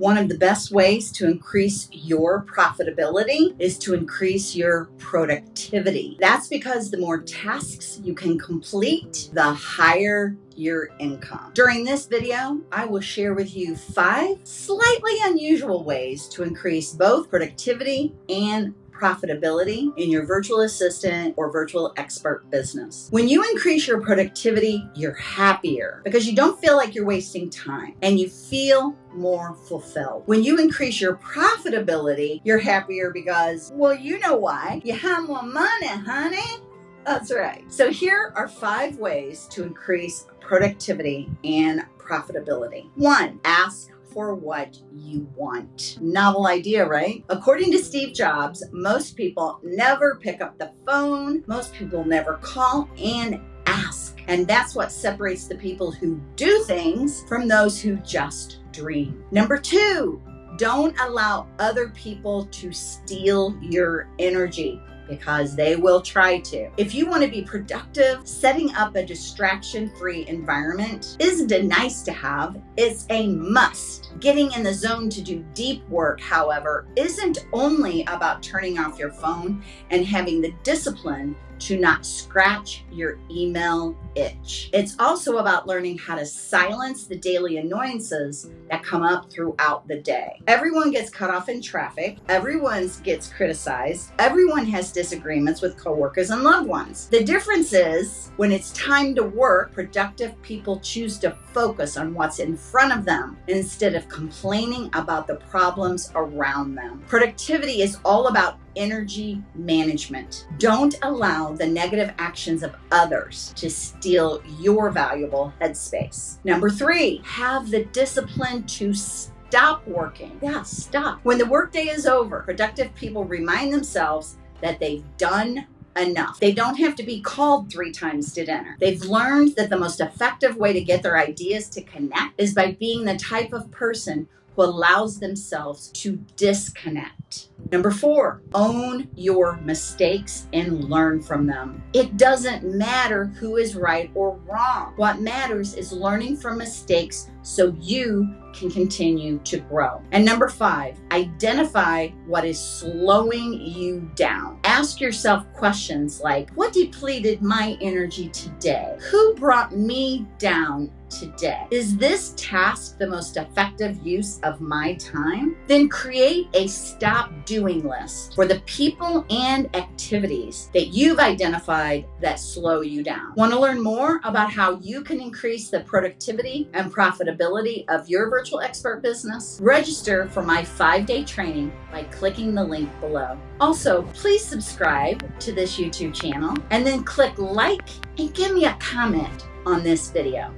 One of the best ways to increase your profitability is to increase your productivity. That's because the more tasks you can complete, the higher your income. During this video, I will share with you five slightly unusual ways to increase both productivity and profitability in your virtual assistant or virtual expert business. When you increase your productivity, you're happier because you don't feel like you're wasting time and you feel more fulfilled. When you increase your profitability, you're happier because, well, you know why. You have more money, honey. That's right. So here are five ways to increase productivity and profitability. One, ask for what you want. Novel idea, right? According to Steve Jobs, most people never pick up the phone, most people never call and ask. And that's what separates the people who do things from those who just dream. Number two, don't allow other people to steal your energy because they will try to. If you want to be productive, setting up a distraction free environment isn't a nice to have, it's a must. Getting in the zone to do deep work, however, isn't only about turning off your phone and having the discipline to not scratch your email itch. It's also about learning how to silence the daily annoyances that come up throughout the day. Everyone gets cut off in traffic, everyone gets criticized, everyone has disagreements with coworkers and loved ones. The difference is when it's time to work, productive people choose to focus on what's in front of them instead of complaining about the problems around them. Productivity is all about energy management. Don't allow the negative actions of others to steal your valuable headspace. Number three, have the discipline to stop working. Yeah, stop. When the workday is over, productive people remind themselves that they've done enough. They don't have to be called three times to dinner. They've learned that the most effective way to get their ideas to connect is by being the type of person who allows themselves to disconnect. Number four, own your mistakes and learn from them. It doesn't matter who is right or wrong. What matters is learning from mistakes so you can continue to grow. And number five, identify what is slowing you down. Ask yourself questions like, what depleted my energy today? Who brought me down today. Is this task the most effective use of my time? Then create a stop doing list for the people and activities that you've identified that slow you down. Want to learn more about how you can increase the productivity and profitability of your virtual expert business? Register for my five day training by clicking the link below. Also, please subscribe to this YouTube channel and then click like and give me a comment on this video.